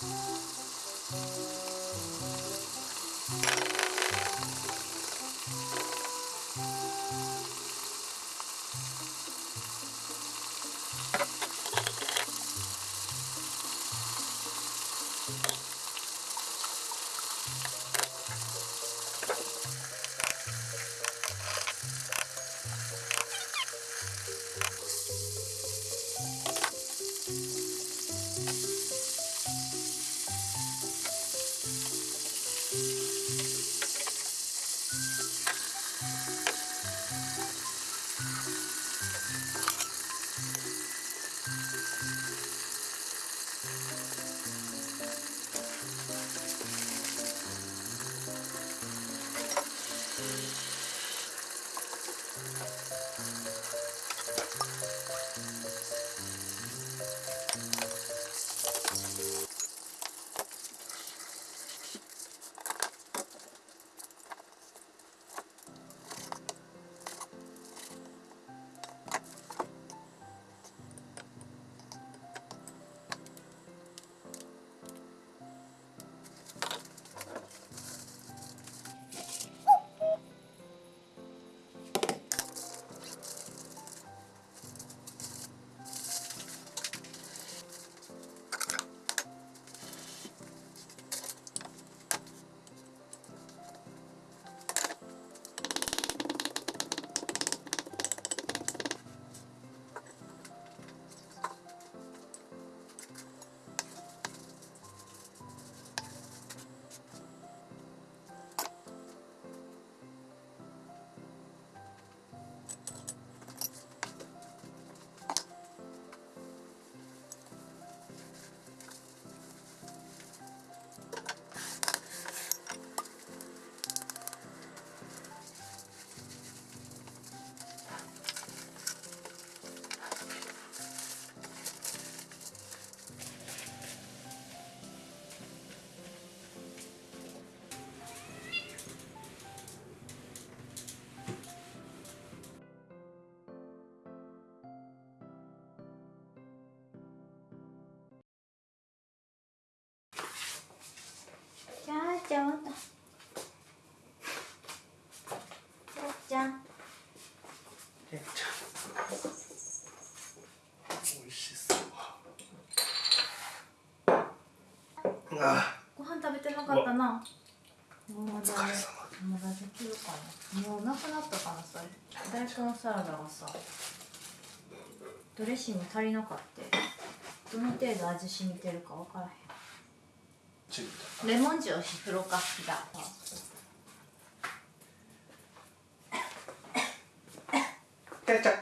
Thank you. you ちゃんたっちゃんっちゃんあご飯食べてなかったな。もう、疲れ様。できるかな。もうなくなったかなさ。大根サラダがさ、ドレッシング足りなかった。どの程度味染みてるかわからへん。チリんレモン塩振ろうかじゃあけんちゃん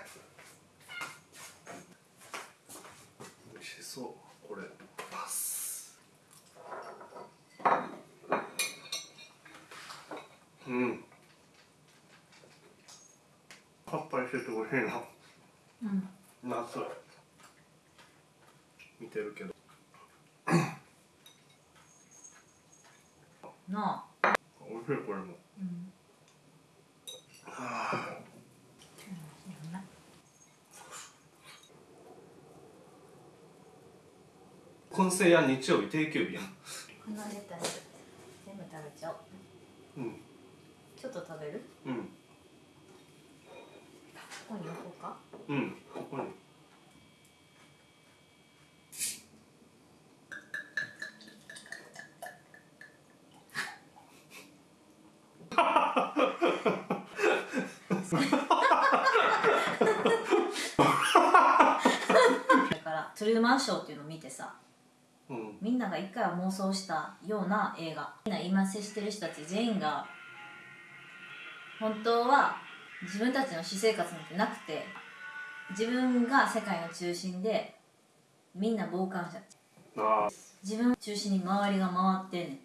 美味しそう。これパス。うん。さっぱりしてて美味しいな。うん。夏見てるけどな。あ美味しいこれも。うん。はあそうや日曜日定休日やん。このレタス全部食べちゃおう。うん。ちょっと食べる？うん。ここに置こうか。うんここに だからトゥルーマンショーっていうのを見てさうん。みんなが一回は妄想したような映画。みんな今接してる人たち全員が本当は自分たちの私生活なんてなくて自分が世界の中心でみんな傍観者。自分を中心に周りが回ってんね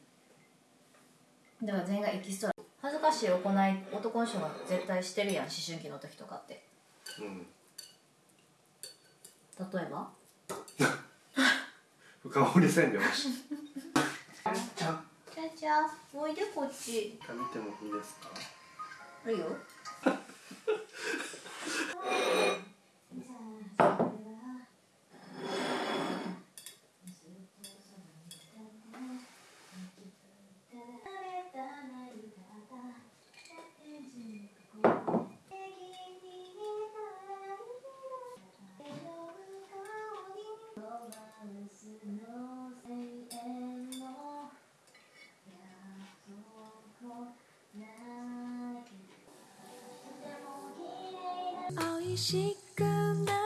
ん。だから全員がエキストラ恥ずかしい行い男の人が絶対してるやん思春期の時とかって。うん例えば？深掘りせんでよし。じゃあじゃあじゃあおいでこっち。見てもいいですか？いいよ美味しくな